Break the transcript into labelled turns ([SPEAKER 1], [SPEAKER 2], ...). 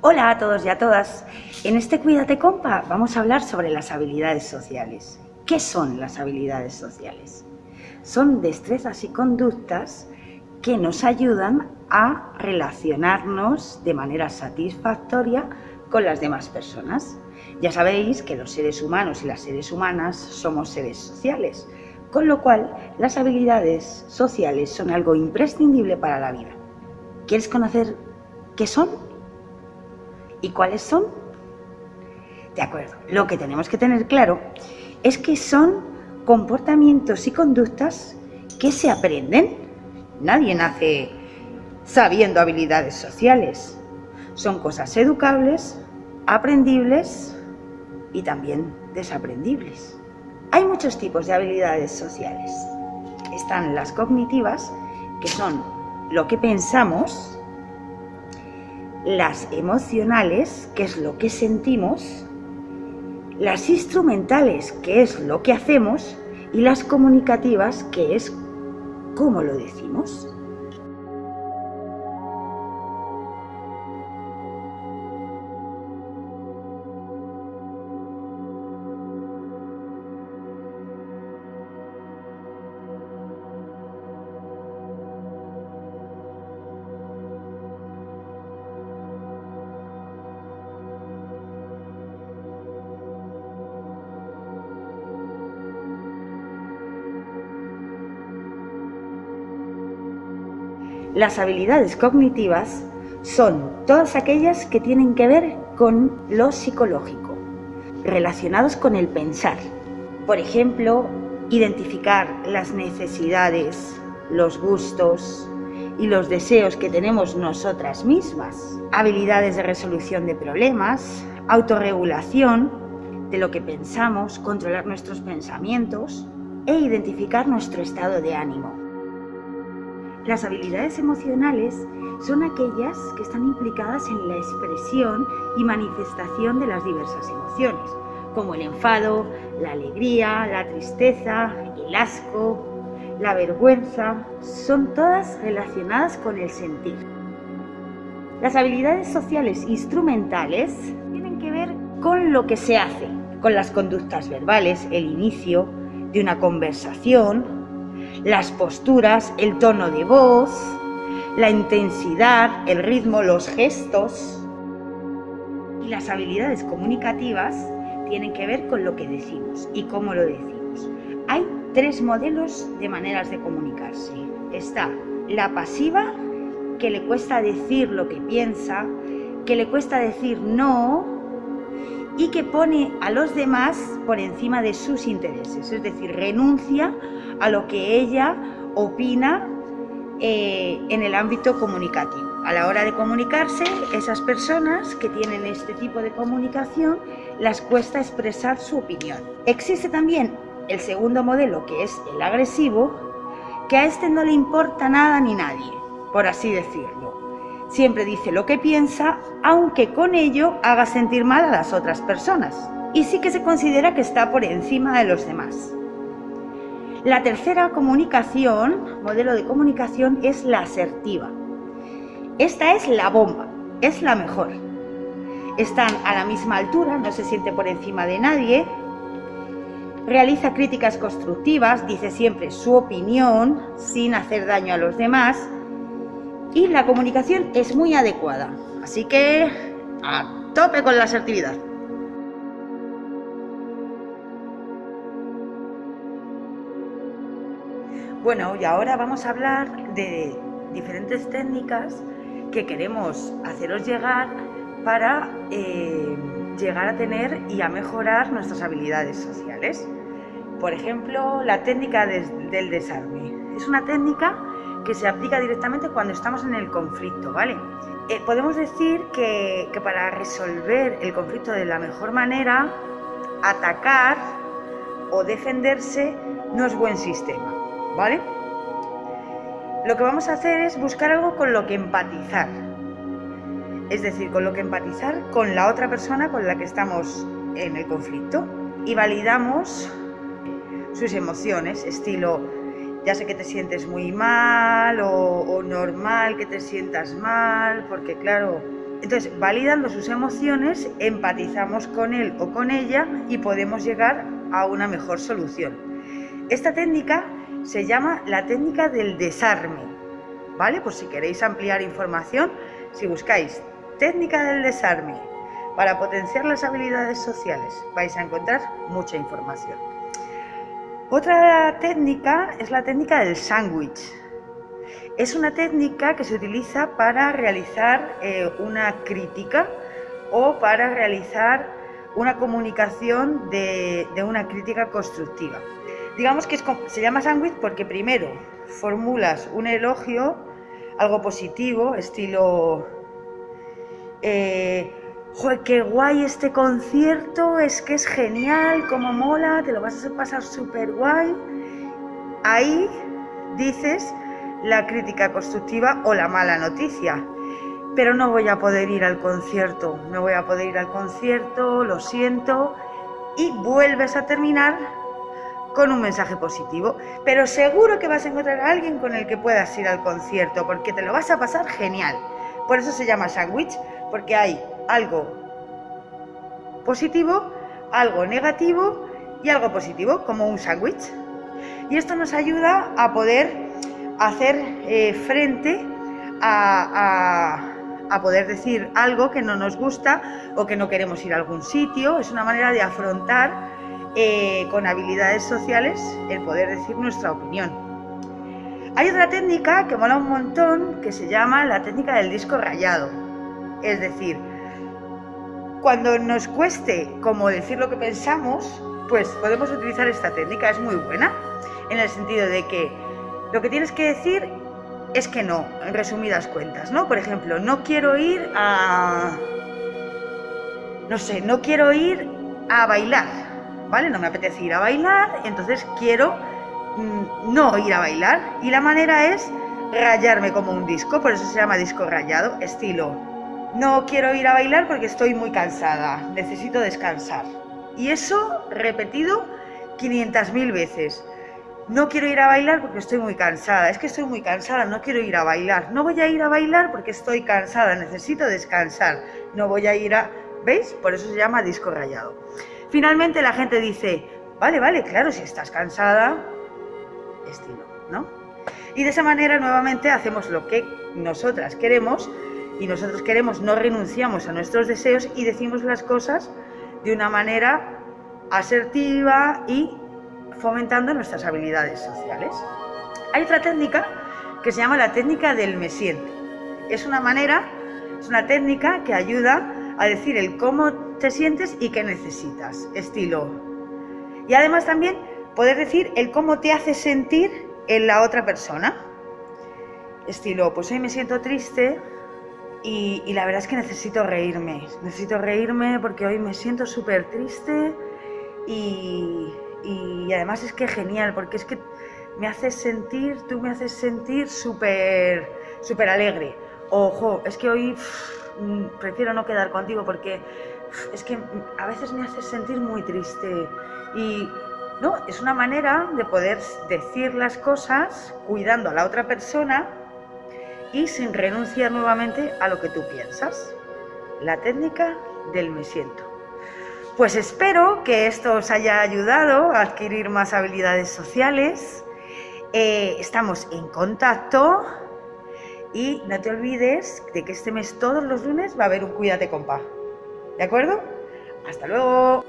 [SPEAKER 1] Hola a todos y a todas. En este Cuídate Compa vamos a hablar sobre las habilidades sociales. ¿Qué son las habilidades sociales? Son destrezas y conductas que nos ayudan a relacionarnos de manera satisfactoria con las demás personas. Ya sabéis que los seres humanos y las seres humanas somos seres sociales, con lo cual las habilidades sociales son algo imprescindible para la vida. ¿Quieres conocer qué son? ¿Y cuáles son? De acuerdo, lo que tenemos que tener claro es que son comportamientos y conductas que se aprenden. Nadie nace sabiendo habilidades sociales. Son cosas educables, aprendibles y también desaprendibles. Hay muchos tipos de habilidades sociales. Están las cognitivas, que son lo que pensamos las emocionales, que es lo que sentimos, las instrumentales, que es lo que hacemos, y las comunicativas, que es cómo lo decimos. Las habilidades cognitivas son todas aquellas que tienen que ver con lo psicológico, relacionados con el pensar. Por ejemplo, identificar las necesidades, los gustos y los deseos que tenemos nosotras mismas. Habilidades de resolución de problemas, autorregulación de lo que pensamos, controlar nuestros pensamientos e identificar nuestro estado de ánimo. Las habilidades emocionales son aquellas que están implicadas en la expresión y manifestación de las diversas emociones, como el enfado, la alegría, la tristeza, el asco, la vergüenza, son todas relacionadas con el sentir. Las habilidades sociales instrumentales tienen que ver con lo que se hace, con las conductas verbales, el inicio de una conversación, las posturas, el tono de voz, la intensidad, el ritmo, los gestos. Y las habilidades comunicativas tienen que ver con lo que decimos y cómo lo decimos. Hay tres modelos de maneras de comunicarse. Está la pasiva, que le cuesta decir lo que piensa, que le cuesta decir no, y que pone a los demás por encima de sus intereses, es decir, renuncia a lo que ella opina eh, en el ámbito comunicativo. A la hora de comunicarse, esas personas que tienen este tipo de comunicación las cuesta expresar su opinión. Existe también el segundo modelo, que es el agresivo, que a este no le importa nada ni nadie, por así decirlo Siempre dice lo que piensa, aunque con ello haga sentir mal a las otras personas. Y sí que se considera que está por encima de los demás. La tercera comunicación, modelo de comunicación, es la asertiva. Esta es la bomba, es la mejor. Están a la misma altura, no se siente por encima de nadie, realiza críticas constructivas, dice siempre su opinión sin hacer daño a los demás y la comunicación es muy adecuada. Así que a tope con la asertividad. Bueno, y ahora vamos a hablar de diferentes técnicas que queremos haceros llegar para eh, llegar a tener y a mejorar nuestras habilidades sociales. Por ejemplo, la técnica del desarme. Es una técnica que se aplica directamente cuando estamos en el conflicto, ¿vale? Eh, podemos decir que, que para resolver el conflicto de la mejor manera, atacar o defenderse no es buen sistema, Lo que vamos a hacer es buscar algo con lo que empatizar, es decir, con lo que empatizar con la otra persona con la que estamos en el conflicto y validamos sus emociones, estilo ya sé que te sientes muy mal o, normal que te sientas mal, porque claro, Entonces, validando sus emociones, empatizamos con él o con ella y podemos llegar a una mejor solución. Esta técnica se llama la técnica del desarme, ¿vale? Por si queréis ampliar información, si buscáis técnica del desarme para potenciar las habilidades sociales, vais a encontrar mucha información. Otra técnica es la técnica del sándwich. Es una técnica que se utiliza para realizar eh, una crítica o para realizar una comunicación de, una crítica constructiva. Digamos que se llama sándwich porque primero formulas un elogio, algo positivo, estilo, eh, ¡Joder, qué guay este concierto! Es que es genial, como mola, te lo vas a pasar súper guay. Ahí dices la crítica constructiva o la mala noticia. Pero no voy a poder ir al concierto, no voy a poder ir al concierto, lo siento. Y vuelves a terminar con un mensaje positivo. Pero seguro que vas a encontrar a alguien con el que puedas ir al concierto, porque te lo vas a pasar genial. Por eso se llama sándwich, porque hay algo positivo, algo negativo y algo positivo, como un sándwich. Y esto nos ayuda a poder hacer eh, frente a, poder decir algo que no nos gusta o que no queremos ir a algún sitio. Es una manera de afrontar eh, con habilidades sociales el poder decir nuestra opinión. Hay otra técnica que mola un montón que se llama la técnica del disco rayado. Es decir, cuando nos cueste como decir lo que pensamos, pues podemos utilizar esta técnica, es muy buena, en el sentido de que lo que tienes que decir es que no, en resumidas cuentas, ¿no? Por ejemplo, no quiero ir a... No sé, no quiero ir a bailar, ¿vale? No me apetece ir a bailar, entonces quiero mm, no ir a bailar. Y la manera es rayarme como un disco, por eso se llama disco rayado, estilo. No quiero ir a bailar porque estoy muy cansada, necesito descansar. Y eso repetido 500.000 veces. No quiero ir a bailar porque estoy muy cansada. Es que estoy muy cansada, no quiero ir a bailar. No voy a ir a bailar porque estoy cansada, necesito descansar. No voy a ir a... ¿Veis? Por eso se llama disco rayado. Finalmente la gente dice, vale, vale, claro, si estás cansada, estilo, ¿no? Y de esa manera nuevamente hacemos lo que nosotras queremos y nosotros queremos, no renunciamos a nuestros deseos y decimos las cosas de una manera asertiva y fomentando nuestras habilidades sociales. Hay otra técnica que se llama la técnica del me siento. Es una manera, es una técnica que ayuda a decir el cómo te sientes y qué necesitas, estilo. Y además también poder decir el cómo te hace sentir en la otra persona. Estilo, pues hoy me siento triste y, y la verdad es que necesito reírme. Necesito reírme porque hoy me siento súper triste y, y además es que genial, porque es que me haces sentir, tú me haces sentir súper, súper alegre. Ojo, es que hoy mm, prefiero no quedar contigo porque es que a veces me haces sentir muy triste. Y no, es una manera de poder decir las cosas cuidando a la otra persona y sin renunciar nuevamente a lo que tú piensas. La técnica del me siento. Pues espero que esto os haya ayudado a adquirir más habilidades sociales. Eh, estamos en contacto y no te olvides de que este mes todos los lunes va a haber un Cuídate compa. ¿De acuerdo? Hasta luego.